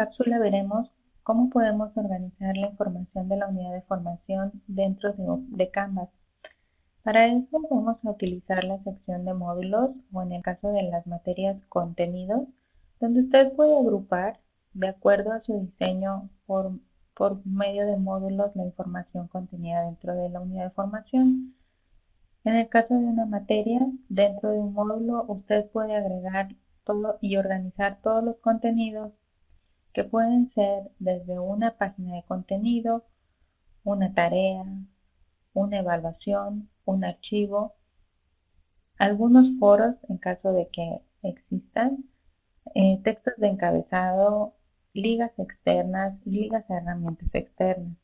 cápsula veremos cómo podemos organizar la información de la unidad de formación dentro de, Canvas. Para eso vamos a utilizar la sección de módulos o en el caso de las materias contenidos, donde usted puede agrupar de acuerdo a su diseño por, medio de módulos la información contenida dentro de la unidad de formación. En el caso de una materia, dentro de un módulo, usted puede agregar y organizar todos los contenidos que pueden ser desde una página de contenido, una tarea, una evaluación, un archivo, algunos foros en caso de que existan, eh, textos de encabezado, ligas externas y ligas a herramientas externas.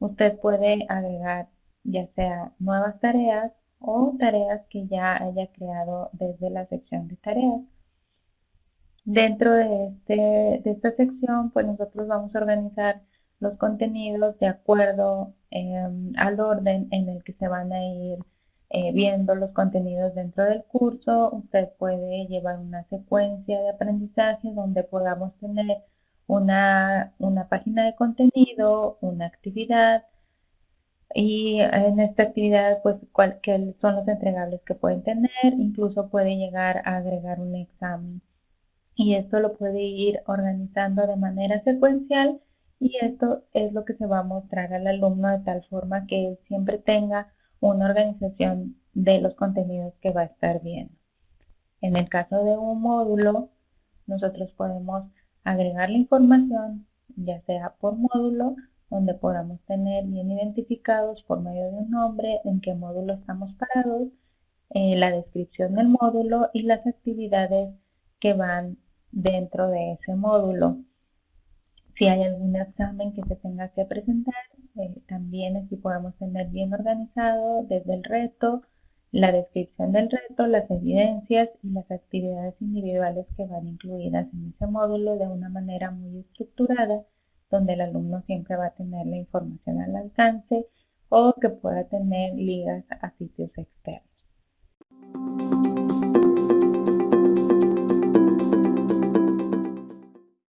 Usted puede agregar ya sea nuevas tareas o tareas que ya haya creado desde la sección de tareas. Dentro de, este, de esta sección, pues nosotros vamos a organizar los contenidos de acuerdo em, al orden en el que se van a ir eh, viendo los contenidos dentro del curso. Usted puede llevar una secuencia de aprendizaje donde podamos tener una, una página de contenido, una actividad, y en esta actividad, pues, cuáles son los entregables que pueden tener, incluso puede llegar a agregar un examen y esto lo puede ir organizando de manera secuencial y esto es lo que se va a mostrar al alumno de tal forma que él siempre tenga una organización de los contenidos que va a estar viendo. En el caso de un módulo, nosotros podemos agregar la información, ya sea por módulo, donde podamos tener bien identificados por medio de un nombre en qué módulo estamos parados, eh, la descripción del módulo y las actividades que van dentro de ese módulo. Si hay algún examen que se tenga que presentar, eh, también así podemos tener bien organizado desde el reto, la descripción del reto, las evidencias y las actividades individuales que van incluidas en ese módulo de una manera muy estructurada, donde el alumno siempre va a tener la información al alcance o que pueda tener ligas a sitios externos.